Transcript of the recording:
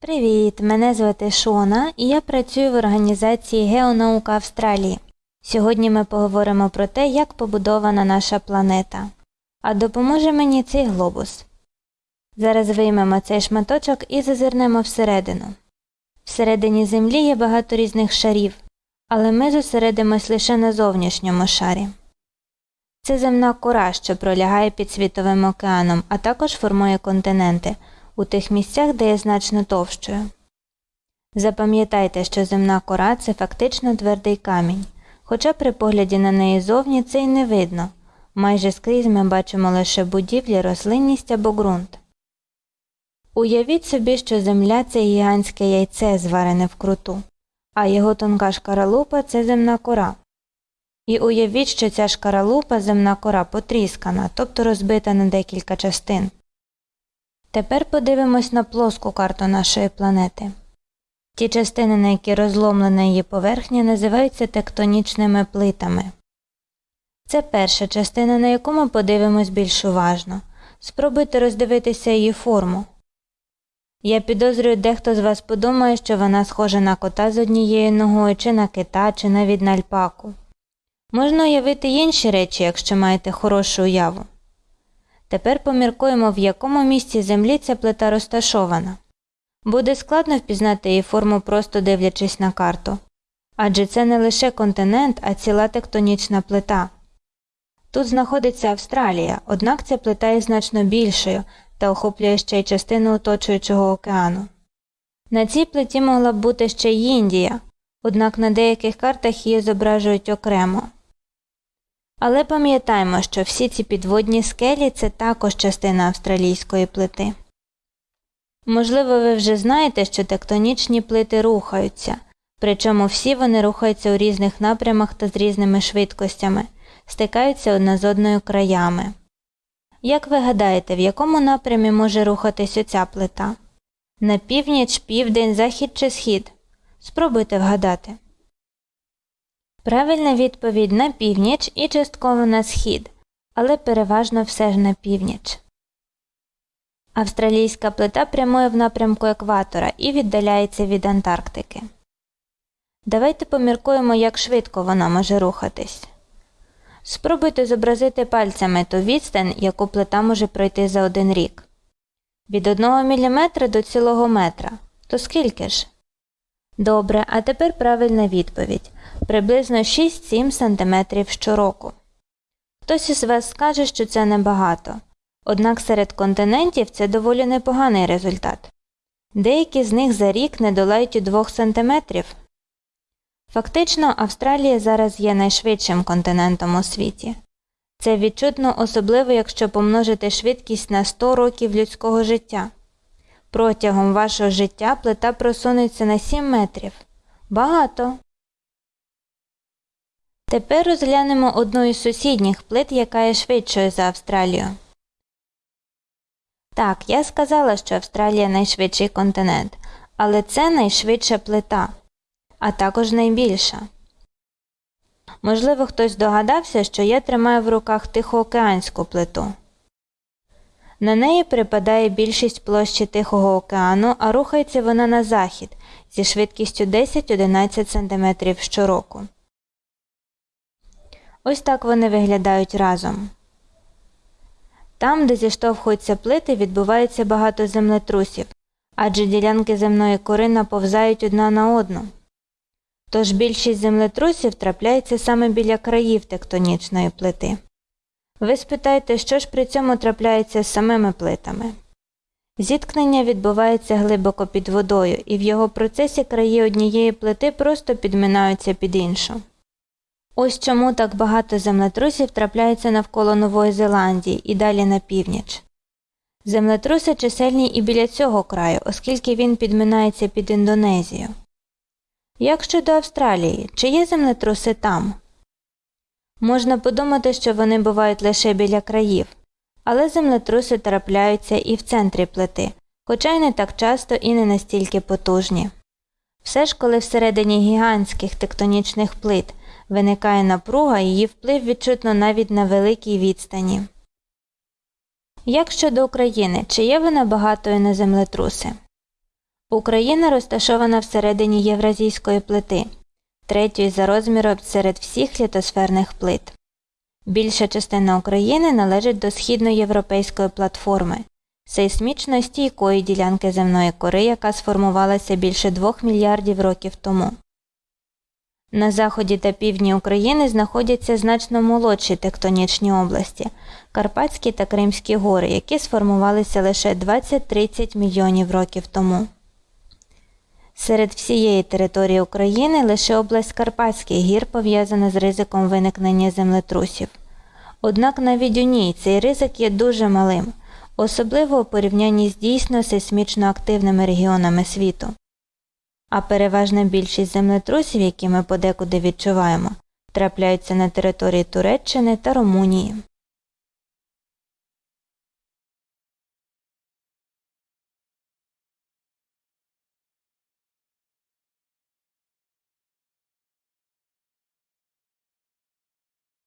Привіт! Мене звати Шона і я працюю в організації Геонаука Австралії. Сьогодні ми поговоримо про те, як побудована наша планета. А допоможе мені цей глобус. Зараз виймемо цей шматочок і зазирнемо всередину. Всередині Землі є багато різних шарів, але ми зосередимось лише на зовнішньому шарі. Це земна кора, що пролягає під Світовим океаном, а також формує континенти у тих місцях, де є значно товщою. Запам'ятайте, що земна кора це фактично твердий камінь, хоча при погляді на неї зовні це й не видно. Майже скрізь ми бачимо лише будівлі, рослинність або ґрунт. Уявіть собі, що земля це гігантське яйце, зварене вкруту, а його тонка шкаралупа це земна кора. І уявіть, що ця шкаралупа земна кора потріскана, тобто розбита на декілька частин. Тепер подивимось на плоску карту нашої планети. Ті частини, на які розломлена її поверхня, називаються тектонічними плитами. Це перша частина, на яку ми подивимось більш уважно. Спробуйте роздивитися її форму. Я підозрюю, дехто з вас подумає, що вона схожа на кота з однією ногою, чи на кита, чи навіть на альпаку. Можна уявити інші речі, якщо маєте хорошу уяву. Тепер поміркуємо, в якому місці землі ця плита розташована. Буде складно впізнати її форму, просто дивлячись на карту. Адже це не лише континент, а ціла тектонічна плита. Тут знаходиться Австралія, однак ця плита є значно більшою та охоплює ще й частину оточуючого океану. На цій плиті могла б бути ще й Індія, однак на деяких картах її зображують окремо. Але пам'ятаємо, що всі ці підводні скелі це також частина австралійської плити. Можливо, ви вже знаєте, що тектонічні плити рухаються, причому всі вони рухаються у різних напрямах та з різними швидкостями, стикаються одна з одною краями. Як ви гадаєте, в якому напрямі може рухатись оця плита? На північ, південь, захід чи схід? Спробуйте вгадати. Правильна відповідь на північ і частково на схід, але переважно все ж на північ. Австралійська плита прямує в напрямку екватора і віддаляється від Антарктики. Давайте поміркуємо, як швидко вона може рухатись. Спробуйте зобразити пальцями ту відстань, яку плита може пройти за один рік. Від 1 мм до цілого метра. То скільки ж? Добре, а тепер правильна відповідь приблизно 6-7 см щороку. Хтось із вас скаже, що це небагато, однак серед континентів це доволі непоганий результат. Деякі з них за рік не долають і 2 см. Фактично, Австралія зараз є найшвидшим континентом у світі. Це відчутно особливо, якщо помножити швидкість на 100 років людського життя. Протягом вашого життя плита просунеться на 7 метрів. Багато. Тепер розглянемо одну із сусідніх плит, яка є швидшою за Австралію. Так, я сказала, що Австралія найшвидший континент, але це найшвидша плита, а також найбільша. Можливо, хтось догадався, що я тримаю в руках Тихоокеанську плиту. На неї припадає більшість площі Тихого океану, а рухається вона на захід зі швидкістю 10-11 см щороку. Ось так вони виглядають разом. Там, де зіштовхуються плити, відбувається багато землетрусів, адже ділянки земної кори наповзають одна на одну. Тож більшість землетрусів трапляється саме біля країв тектонічної плити. Ви спитаєте, що ж при цьому трапляється з самими плитами. Зіткнення відбувається глибоко під водою, і в його процесі краї однієї плити просто підминаються під іншу. Ось чому так багато землетрусів трапляється навколо Нової Зеландії і далі на північ. Землетруси чисельні і біля цього краю, оскільки він підминається під Індонезію. Як щодо Австралії, чи є землетруси там? Можна подумати, що вони бувають лише біля країв, але землетруси трапляються і в центрі плити, хоча й не так часто і не настільки потужні. Все ж, коли всередині гігантських тектонічних плит виникає напруга, її вплив відчутно навіть на великій відстані. Як щодо України, чи є вона багатою на землетруси? Україна розташована всередині Євразійської плити, третьої за розміром серед всіх літосферних плит. Більша частина України належить до східноєвропейської платформи, сейсмічно стійкої ділянки земної кори, яка сформувалася більше 2 мільярдів років тому. На заході та півдні України знаходяться значно молодші тектонічні області Карпатські та Кримські гори, які сформувалися лише 20-30 мільйонів років тому. Серед всієї території України лише область Карпатських гір пов'язана з ризиком виникнення землетрусів. Однак навіть у ній цей ризик є дуже малим, особливо у порівнянні з дійсно сейсмічно активними регіонами світу. А переважна більшість землетрусів, які ми подекуди відчуваємо, трапляються на території Туреччини та Румунії.